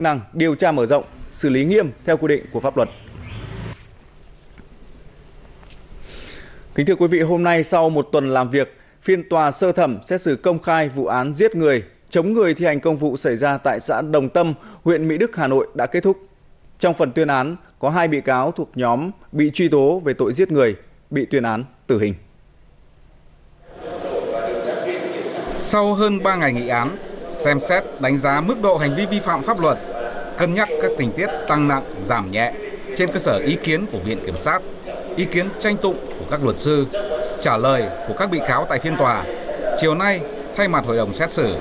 năng điều tra mở rộng, xử lý nghiêm theo quy định của pháp luật. Kính thưa quý vị, hôm nay sau một tuần làm việc, phiên tòa sơ thẩm xét xử công khai vụ án giết người, chống người thi hành công vụ xảy ra tại xã Đồng Tâm, huyện Mỹ Đức, Hà Nội đã kết thúc. Trong phần tuyên án, có hai bị cáo thuộc nhóm bị truy tố về tội giết người, bị tuyên án tử hình. Sau hơn 3 ngày nghị án, xem xét đánh giá mức độ hành vi vi phạm pháp luật, cân nhắc các tình tiết tăng nặng, giảm nhẹ trên cơ sở ý kiến của Viện Kiểm sát, ý kiến tranh tụng của các luật sư, trả lời của các bị cáo tại phiên tòa. Chiều nay, thay mặt hội đồng xét xử,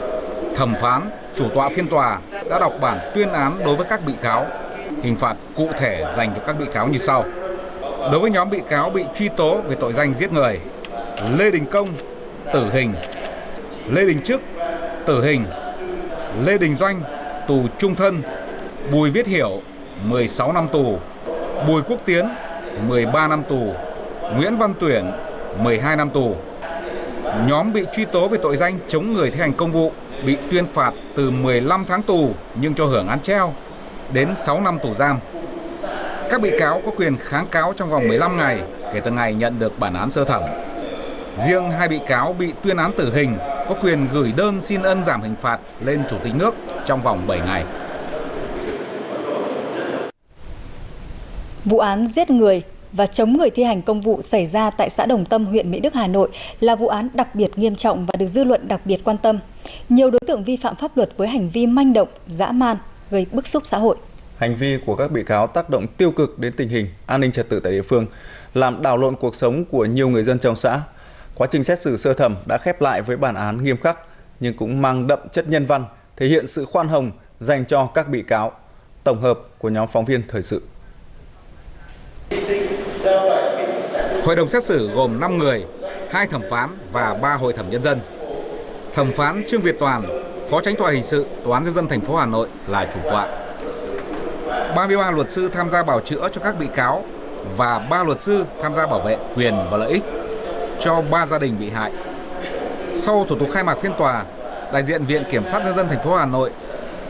thẩm phán, chủ tọa phiên tòa đã đọc bản tuyên án đối với các bị cáo. Hình phạt cụ thể dành cho các bị cáo như sau. Đối với nhóm bị cáo bị truy tố về tội danh giết người, Lê Đình Công, tử hình, Lê Đình Trức, tử hình, Lê Đình Doanh, tù trung thân, Bùi Viết Hiểu, 16 năm tù, Bùi Quốc Tiến, 13 năm tù, Nguyễn Văn Tuyển, 12 năm tù. Nhóm bị truy tố về tội danh chống người thi hành công vụ bị tuyên phạt từ 15 tháng tù nhưng cho hưởng án treo đến 6 năm tù giam. Các bị cáo có quyền kháng cáo trong vòng 15 ngày kể từ ngày nhận được bản án sơ thẩm. Riêng hai bị cáo bị tuyên án tử hình có quyền gửi đơn xin ân giảm hình phạt lên Chủ tịch nước trong vòng 7 ngày. Vụ án giết người và chống người thi hành công vụ xảy ra tại xã Đồng Tâm, huyện Mỹ Đức, Hà Nội là vụ án đặc biệt nghiêm trọng và được dư luận đặc biệt quan tâm. Nhiều đối tượng vi phạm pháp luật với hành vi manh động, dã man, gây bức xúc xã hội. Hành vi của các bị cáo tác động tiêu cực đến tình hình an ninh trật tự tại địa phương, làm đảo lộn cuộc sống của nhiều người dân trong xã. Quá trình xét xử sơ thẩm đã khép lại với bản án nghiêm khắc nhưng cũng mang đậm chất nhân văn, thể hiện sự khoan hồng dành cho các bị cáo. Tổng hợp của nhóm phóng viên thời sự. Hội đồng xét xử gồm 5 người, hai thẩm phán và 3 hội thẩm nhân dân. Thẩm phán Trương Việt Toàn, Phó Tránh tòa hình sự Tòa án nhân dân thành phố Hà Nội là chủ tọa. 33 luật sư tham gia bảo chữa cho các bị cáo và 3 luật sư tham gia bảo vệ quyền và lợi ích cho 3 gia đình bị hại. Sau thủ tục khai mạc phiên tòa, đại diện Viện Kiểm sát nhân dân thành phố Hà Nội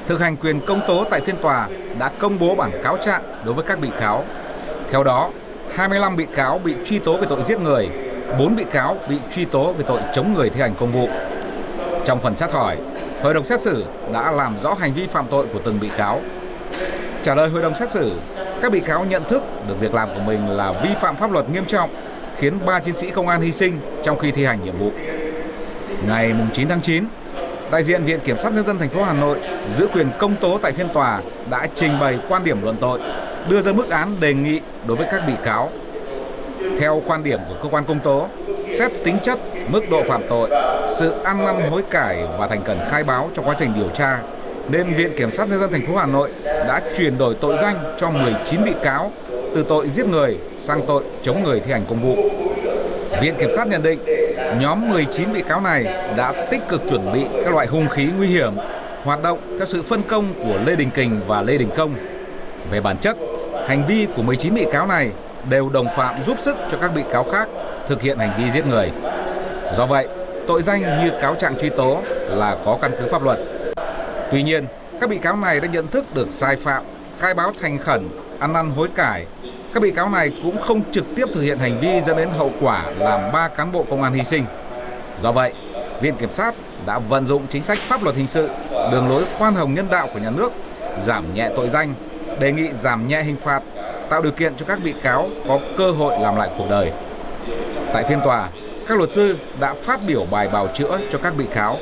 thực hành quyền công tố tại phiên tòa đã công bố bản cáo trạng đối với các bị cáo. Theo đó, 25 bị cáo bị truy tố về tội giết người, 4 bị cáo bị truy tố về tội chống người thi hành công vụ. Trong phần xét hỏi, hội đồng xét xử đã làm rõ hành vi phạm tội của từng bị cáo. Trả lời hội đồng xét xử, các bị cáo nhận thức được việc làm của mình là vi phạm pháp luật nghiêm trọng, khiến 3 chiến sĩ công an hy sinh trong khi thi hành nhiệm vụ. Ngày 9 tháng 9, đại diện Viện Kiểm sát nhân dân thành phố Hà Nội giữ quyền công tố tại phiên tòa đã trình bày quan điểm luận tội, đưa ra mức án đề nghị đối với các bị cáo. Theo quan điểm của cơ quan công tố, xét tính chất, mức độ phạm tội, sự ăn năn hối cải và thành cần khai báo trong quá trình điều tra, nên Viện Kiểm sát nhân dân thành phố Hà Nội đã chuyển đổi tội danh cho 19 bị cáo từ tội giết người sang tội chống người thi hành công vụ. Viện Kiểm sát nhận định nhóm 19 bị cáo này đã tích cực chuẩn bị các loại hung khí nguy hiểm, hoạt động theo sự phân công của Lê Đình Kình và Lê Đình Công. Về bản chất, hành vi của 19 bị cáo này đều đồng phạm giúp sức cho các bị cáo khác thực hiện hành vi giết người. Do vậy, tội danh như cáo trạng truy tố là có căn cứ pháp luật. Tuy nhiên, các bị cáo này đã nhận thức được sai phạm, khai báo thành khẩn, ăn năn hối cải. Các bị cáo này cũng không trực tiếp thực hiện hành vi dẫn đến hậu quả làm ba cán bộ công an hy sinh. Do vậy, Viện Kiểm sát đã vận dụng chính sách pháp luật hình sự, đường lối khoan hồng nhân đạo của nhà nước, giảm nhẹ tội danh, đề nghị giảm nhẹ hình phạt, tạo điều kiện cho các bị cáo có cơ hội làm lại cuộc đời. Tại phiên tòa, các luật sư đã phát biểu bài bào chữa cho các bị cáo.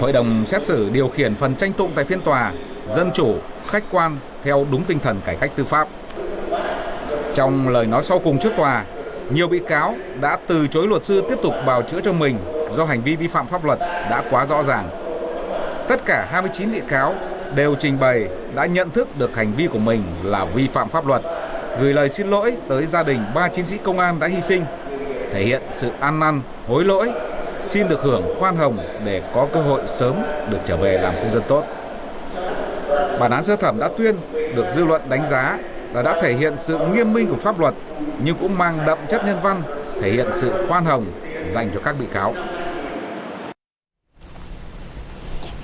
Hội đồng xét xử điều khiển phần tranh tụng tại phiên tòa dân chủ, khách quan theo đúng tinh thần cải cách tư pháp. Trong lời nói sau cùng trước tòa, nhiều bị cáo đã từ chối luật sư tiếp tục bào chữa cho mình do hành vi vi phạm pháp luật đã quá rõ ràng. Tất cả 29 bị cáo đều trình bày đã nhận thức được hành vi của mình là vi phạm pháp luật, gửi lời xin lỗi tới gia đình ba chiến sĩ công an đã hy sinh, thể hiện sự ăn năn, hối lỗi, xin được hưởng khoan hồng để có cơ hội sớm được trở về làm công dân tốt. Bản án sơ thẩm đã tuyên được dư luận đánh giá là đã thể hiện sự nghiêm minh của pháp luật nhưng cũng mang đậm chất nhân văn, thể hiện sự khoan hồng dành cho các bị cáo.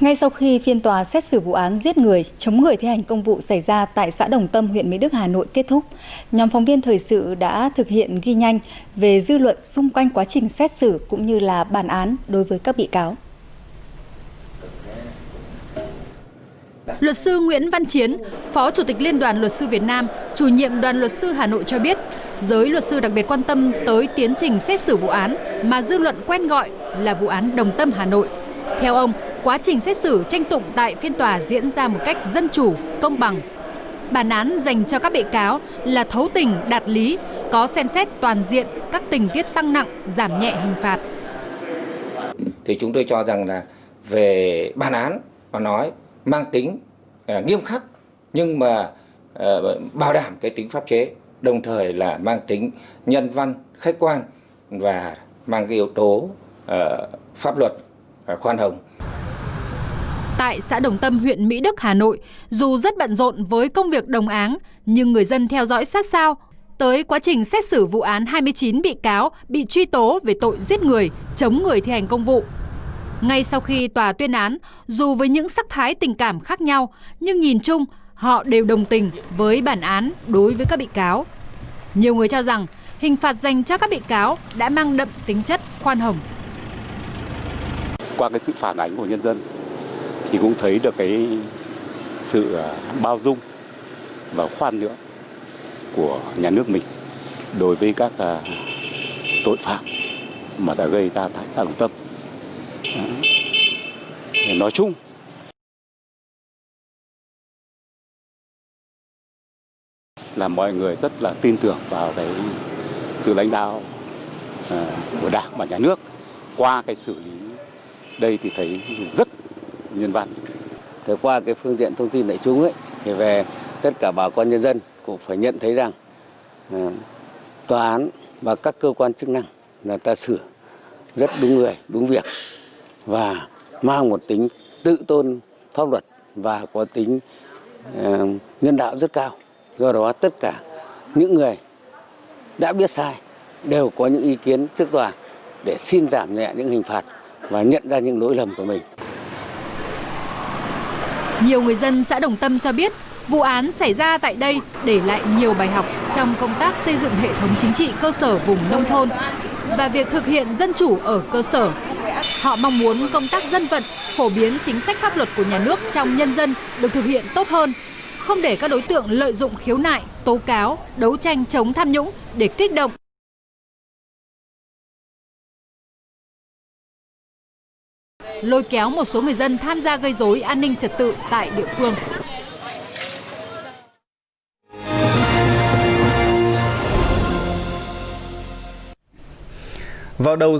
Ngay sau khi phiên tòa xét xử vụ án giết người, chống người thi hành công vụ xảy ra tại xã Đồng Tâm, huyện Mỹ Đức, Hà Nội kết thúc, nhóm phóng viên thời sự đã thực hiện ghi nhanh về dư luận xung quanh quá trình xét xử cũng như là bản án đối với các bị cáo. Luật sư Nguyễn Văn Chiến, Phó Chủ tịch Liên đoàn Luật sư Việt Nam, chủ nhiệm đoàn luật sư Hà Nội cho biết, giới luật sư đặc biệt quan tâm tới tiến trình xét xử vụ án mà dư luận quen gọi là vụ án Đồng Tâm Hà Nội. Theo ông, quá trình xét xử tranh tụng tại phiên tòa diễn ra một cách dân chủ, công bằng. Bản án dành cho các bị cáo là thấu tình, đạt lý, có xem xét toàn diện các tình tiết tăng nặng, giảm nhẹ hình phạt. Thì chúng tôi cho rằng là về bản án mà nói mang tính uh, nghiêm khắc nhưng mà uh, bảo đảm cái tính pháp chế đồng thời là mang tính nhân văn khách quan và mang cái yếu tố uh, pháp luật uh, khoan hồng Tại xã Đồng Tâm, huyện Mỹ Đức, Hà Nội, dù rất bận rộn với công việc đồng áng, nhưng người dân theo dõi sát sao tới quá trình xét xử vụ án 29 bị cáo bị truy tố về tội giết người, chống người thi hành công vụ. Ngay sau khi tòa tuyên án, dù với những sắc thái tình cảm khác nhau, nhưng nhìn chung họ đều đồng tình với bản án đối với các bị cáo. Nhiều người cho rằng hình phạt dành cho các bị cáo đã mang đậm tính chất khoan hồng. Qua cái sự phản ánh của nhân dân thì cũng thấy được cái sự à, bao dung và khoan nhượng của nhà nước mình đối với các à, tội phạm mà đã gây ra tại xã Đồng Tâm. Nói chung là mọi người rất là tin tưởng vào cái sự lãnh đạo à, của Đảng và Nhà nước qua cái xử lý đây thì thấy rất nhân văn. Thì qua cái phương tiện thông tin đại chúng ấy thì về tất cả bà con nhân dân cũng phải nhận thấy rằng ờ, tòa án và các cơ quan chức năng là ta xử rất đúng người, đúng việc và mang một tính tự tôn pháp luật và có tính ờ, nhân đạo rất cao. Do đó tất cả những người đã biết sai đều có những ý kiến trước tòa để xin giảm nhẹ những hình phạt và nhận ra những lỗi lầm của mình. Nhiều người dân xã Đồng Tâm cho biết vụ án xảy ra tại đây để lại nhiều bài học trong công tác xây dựng hệ thống chính trị cơ sở vùng nông thôn và việc thực hiện dân chủ ở cơ sở. Họ mong muốn công tác dân vận, phổ biến chính sách pháp luật của nhà nước trong nhân dân được thực hiện tốt hơn, không để các đối tượng lợi dụng khiếu nại, tố cáo, đấu tranh chống tham nhũng để kích động lôi kéo một số người dân tham gia gây rối an ninh trật tự tại địa phương. Vào đầu